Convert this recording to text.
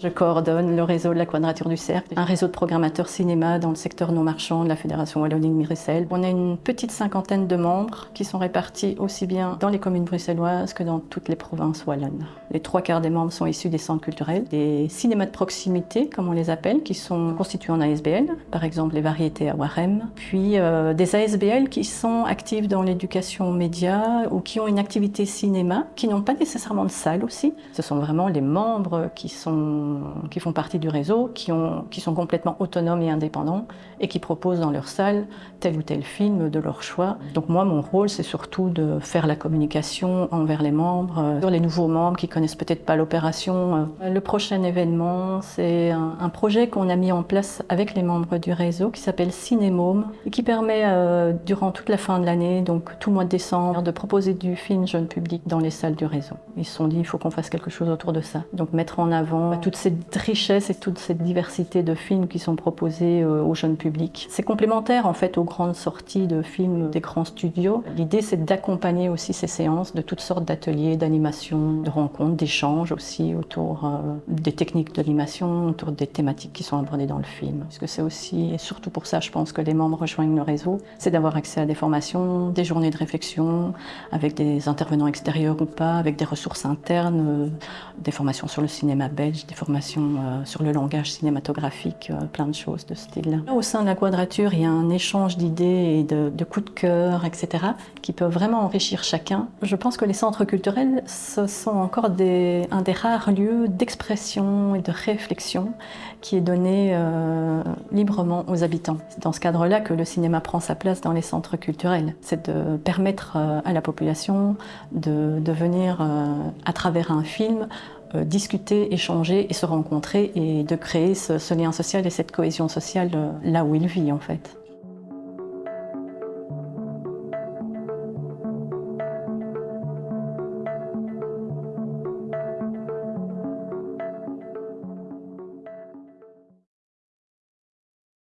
Je coordonne le réseau de la Quadrature du Cercle, un réseau de programmateurs cinéma dans le secteur non marchand de la Fédération Wallonie-Mérissel. On a une petite cinquantaine de membres qui sont répartis aussi bien dans les communes bruxelloises que dans toutes les provinces wallonnes. Les trois quarts des membres sont issus des centres culturels, des cinémas de proximité, comme on les appelle, qui sont constitués en ASBL, par exemple les variétés à Warem, puis euh, des ASBL qui sont actifs dans l'éducation média ou qui ont une activité cinéma, qui n'ont pas nécessairement de salle aussi. Ce sont vraiment les membres qui, sont, qui font partie du réseau, qui, ont, qui sont complètement autonomes et indépendants et qui proposent dans leur salle tel ou tel film de leur choix. Donc moi, mon rôle, c'est surtout de faire la communication envers les membres, euh, sur les nouveaux membres qui connaissent peut-être pas l'opération. Euh, le prochain événement, c'est un, projet qu'on a mis en place avec les membres du réseau qui s'appelle Cinémome et qui permet euh, durant toute la fin de l'année, donc tout le mois de décembre, de proposer du film jeune public dans les salles du réseau. Ils se sont dit, il faut qu'on fasse quelque chose autour de ça. Donc mettre en avant toute cette richesse et toute cette diversité de films qui sont proposés euh, au jeune public. C'est complémentaire en fait aux grandes sorties de films des grands studios. L'idée c'est d'accompagner aussi ces séances de toutes sortes d'ateliers, d'animation, de rencontres, d'échanges aussi autour euh, des techniques d'animation, autour des thématiques qui sont abordées dans le film. Parce que c'est aussi, et surtout pour ça je pense que les membres rejoignent le réseau, c'est d'avoir accès à des formations, des journées de réflexion, avec des intervenants extérieurs ou pas, avec des ressources internes, euh, des formations sur le cinéma belge, des formations euh, sur le langage cinématographique, plein de choses de ce style-là. Au sein de la quadrature, il y a un échange d'idées et de, coups de cœur, etc., qui peuvent vraiment enrichir chacun. Je pense que les centres culturels, ce sont encore un des rares lieux d'expression et de réflexion qui est donné euh, librement aux habitants. C'est dans ce cadre-là que le cinéma prend sa place dans les centres culturels. C'est de permettre euh, à la population de, venir, euh, à travers un film, euh, discuter, échanger et se rencontrer et de créer ce, lien social et cette cohésion sociale là où il vit en fait.